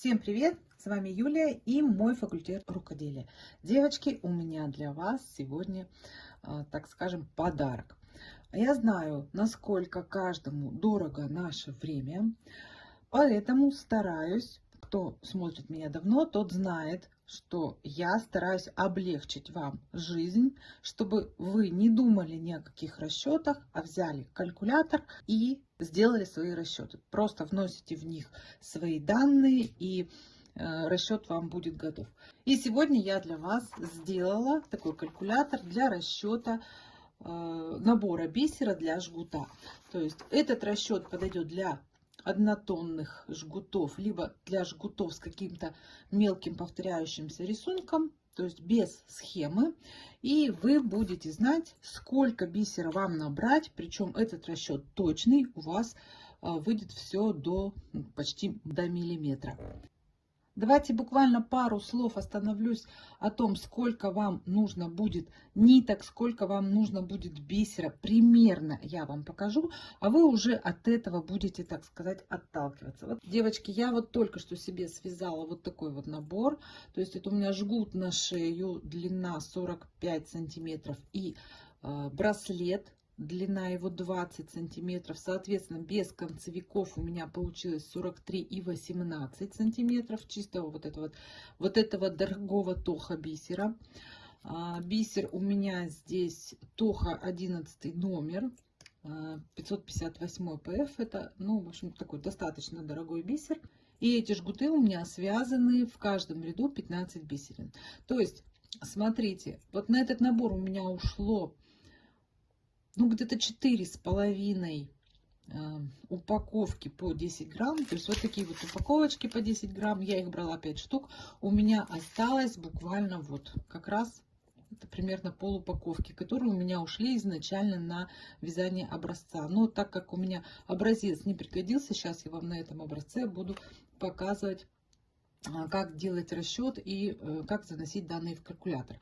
Всем привет! С вами Юлия и мой факультет рукоделия. Девочки, у меня для вас сегодня, а, так скажем, подарок. Я знаю, насколько каждому дорого наше время, поэтому стараюсь, кто смотрит меня давно, тот знает, что я стараюсь облегчить вам жизнь, чтобы вы не думали ни о каких расчетах, а взяли калькулятор и сделали свои расчеты. Просто вносите в них свои данные и э, расчет вам будет готов. И сегодня я для вас сделала такой калькулятор для расчета э, набора бисера для жгута. То есть этот расчет подойдет для однотонных жгутов, либо для жгутов с каким-то мелким повторяющимся рисунком, то есть без схемы. И вы будете знать, сколько бисера вам набрать, причем этот расчет точный, у вас а, выйдет все до почти до миллиметра. Давайте буквально пару слов остановлюсь о том, сколько вам нужно будет ниток, сколько вам нужно будет бисера. Примерно я вам покажу, а вы уже от этого будете, так сказать, отталкиваться. Вот, девочки, я вот только что себе связала вот такой вот набор. То есть это у меня жгут на шею, длина 45 сантиметров и э, браслет длина его 20 сантиметров соответственно без концевиков у меня получилось 43 и 18 сантиметров чистого вот этого вот этого дорогого тоха бисера. А, бисер у меня здесь тоха 11 номер 558 а, pf это ну в общем такой достаточно дорогой бисер. И эти жгуты у меня связаны в каждом ряду 15 бисерин. То есть смотрите вот на этот набор у меня ушло ну, где-то четыре с половиной э, упаковки по 10 грамм. То есть вот такие вот упаковочки по 10 грамм. Я их брала 5 штук. У меня осталось буквально вот как раз это примерно пол упаковки, которые у меня ушли изначально на вязание образца. Но так как у меня образец не пригодился, сейчас я вам на этом образце буду показывать как делать расчет и э, как заносить данные в калькулятор.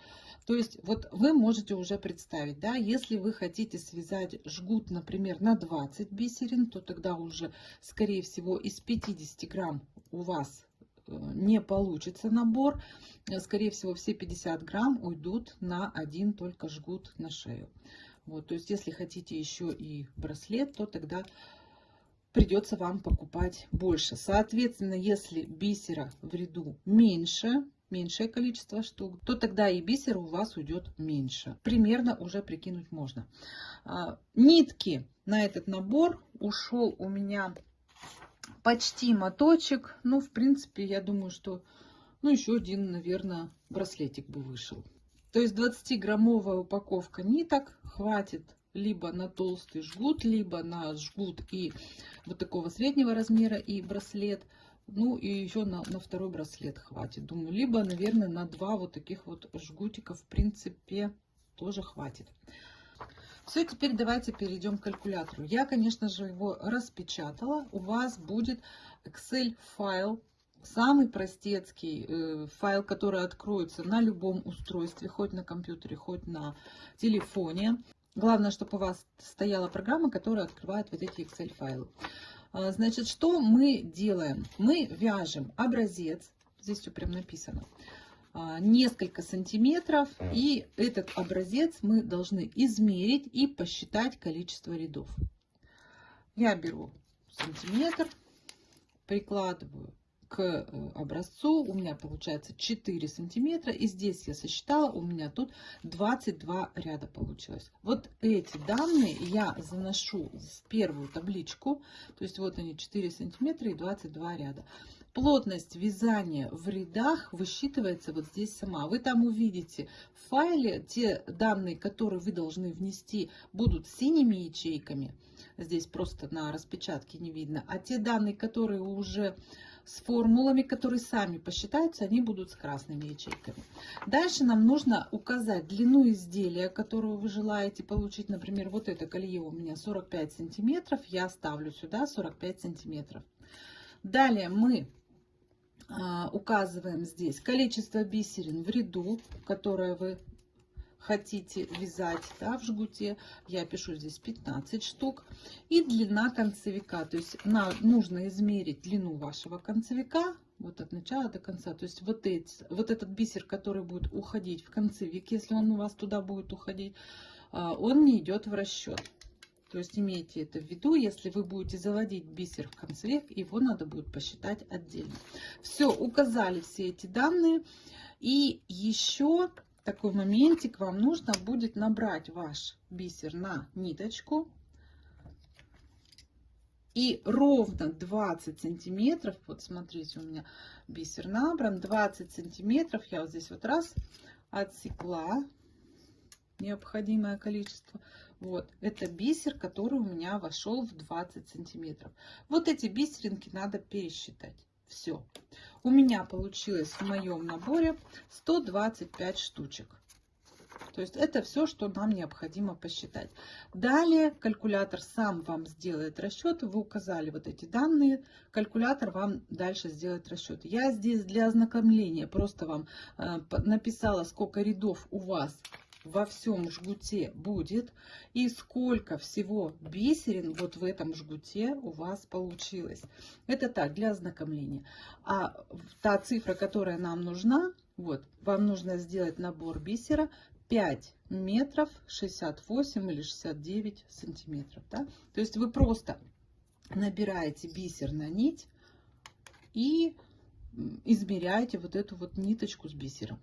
То есть вот вы можете уже представить, да, если вы хотите связать жгут, например, на 20 бисерин, то тогда уже, скорее всего, из 50 грамм у вас э, не получится набор. Скорее всего, все 50 грамм уйдут на один только жгут на шею. Вот, то есть, если хотите еще и браслет, то тогда придется вам покупать больше. Соответственно, если бисера в ряду меньше, меньшее количество штук, то тогда и бисера у вас уйдет меньше. Примерно уже прикинуть можно. А, нитки на этот набор ушел у меня почти моточек. Ну, в принципе, я думаю, что ну, еще один, наверное, браслетик бы вышел. То есть 20-граммовая упаковка ниток хватит либо на толстый жгут, либо на жгут и вот такого среднего размера и браслет. Ну и еще на, на второй браслет хватит, думаю. Либо, наверное, на два вот таких вот жгутика, в принципе, тоже хватит. Все, теперь давайте перейдем к калькулятору. Я, конечно же, его распечатала. У вас будет Excel файл, самый простецкий э, файл, который откроется на любом устройстве, хоть на компьютере, хоть на телефоне. Главное, чтобы у вас стояла программа, которая открывает вот эти Excel файлы. А, значит, что мы делаем? Мы вяжем образец, здесь все прям написано, а, несколько сантиметров, и этот образец мы должны измерить и посчитать количество рядов. Я беру сантиметр, прикладываю к э, образцу. У меня получается 4 сантиметра и здесь я сосчитала у меня тут 22 ряда получилось. Вот эти данные я заношу в первую табличку. То есть вот они 4 сантиметра и 22 ряда. Плотность вязания в рядах высчитывается вот здесь сама. Вы там увидите в файле те данные которые вы должны внести будут синими ячейками здесь просто на распечатке не видно а те данные которые уже с формулами, которые сами посчитаются, они будут с красными ячейками. Дальше нам нужно указать длину изделия, которую вы желаете получить. Например, вот это колье у меня 45 сантиметров, я ставлю сюда 45 сантиметров. Далее мы а, указываем здесь количество бисерин в ряду, которое вы хотите вязать да, в жгуте, я пишу здесь 15 штук. И длина концевика, то есть на, нужно измерить длину вашего концевика вот от начала до конца. То есть вот, эти, вот этот бисер, который будет уходить в концевик, если он у вас туда будет уходить, а, он не идет в расчет. То есть имейте это в виду, если вы будете заводить бисер в концевик, его надо будет посчитать отдельно. Все, указали все эти данные. И еще такой моментик, вам нужно будет набрать ваш бисер на ниточку. И ровно 20 сантиметров, вот смотрите, у меня бисер набран, 20 сантиметров, я вот здесь вот раз отсекла необходимое количество. Вот, это бисер, который у меня вошел в 20 сантиметров. Вот эти бисеринки надо пересчитать. Все. У меня получилось в моем наборе 125 штучек. То есть это все, что нам необходимо посчитать. Далее калькулятор сам вам сделает расчет. Вы указали вот эти данные. Калькулятор вам дальше сделает расчет. Я здесь для ознакомления просто вам э, написала, сколько рядов у вас во всем жгуте будет и сколько всего бисерин вот в этом жгуте у вас получилось. Это так, для ознакомления. А та цифра, которая нам нужна, вот, вам нужно сделать набор бисера 5 метров 68 или 69 сантиметров. Да? То есть вы просто набираете бисер на нить и измеряете вот эту вот ниточку с бисером.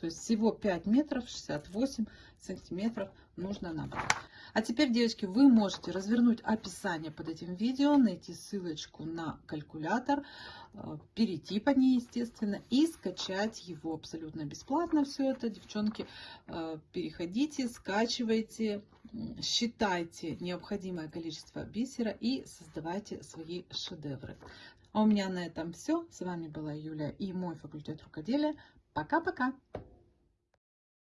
То есть всего 5 метров 68 сантиметров нужно набрать. А теперь, девочки, вы можете развернуть описание под этим видео, найти ссылочку на калькулятор, э, перейти по ней, естественно, и скачать его абсолютно бесплатно. Все это, девчонки, э, переходите, скачивайте, считайте необходимое количество бисера и создавайте свои шедевры. А у меня на этом все. С вами была Юля и мой факультет рукоделия. Пока-пока!